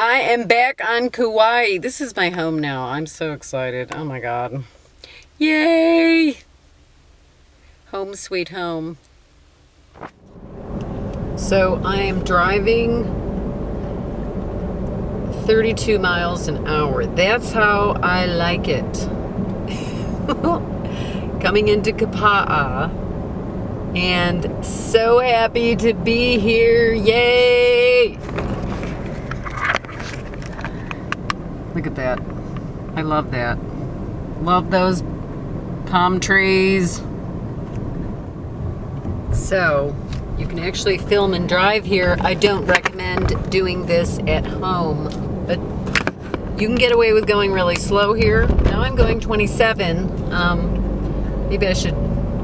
I am back on Kauai. This is my home now. I'm so excited. Oh my God. Yay! Home sweet home. So I am driving 32 miles an hour. That's how I like it. Coming into Kapa'a and so happy to be here. Yay! Look at that. I love that. Love those palm trees. So, you can actually film and drive here. I don't recommend doing this at home, but you can get away with going really slow here. Now I'm going 27. Um, maybe I should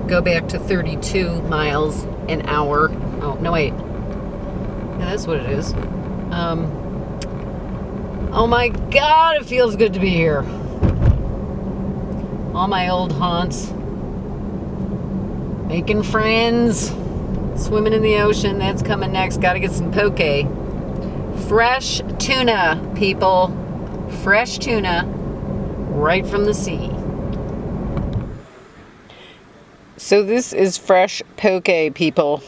go back to 32 miles an hour. Oh, no, wait. Yeah, that's what it is. Um, Oh my God, it feels good to be here. All my old haunts. Making friends. Swimming in the ocean. That's coming next. Got to get some poke. Fresh tuna, people. Fresh tuna right from the sea. So this is fresh poke, people.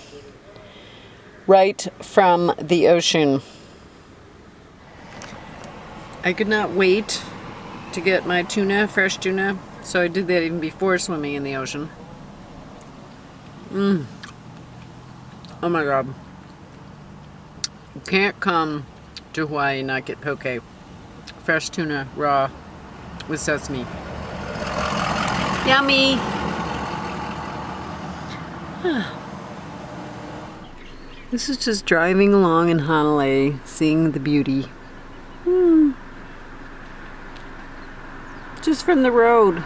Right from the ocean. I could not wait to get my tuna, fresh tuna, so I did that even before swimming in the ocean. Mmm. Oh my god. You can't come to Hawaii and not get poke. Fresh tuna, raw, with sesame. Yummy! this is just driving along in Hanalei, seeing the beauty. From the road.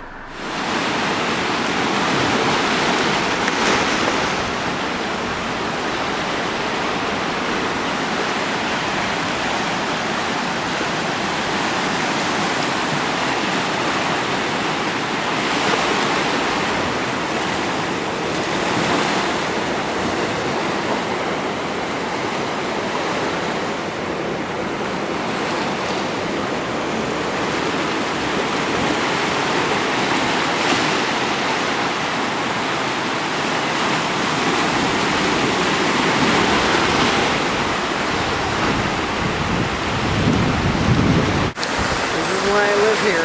Here.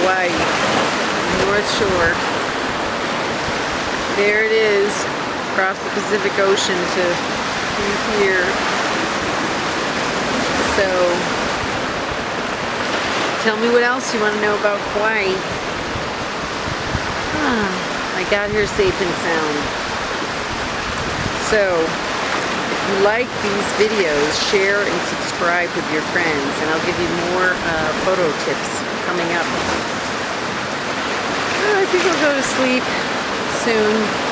Hawaii, North Shore. There it is, across the Pacific Ocean to here. So, tell me what else you want to know about Hawaii. I got here safe and sound. So, you like these videos, share and subscribe with your friends, and I'll give you more uh, photo tips coming up. Uh, I think I'll go to sleep soon.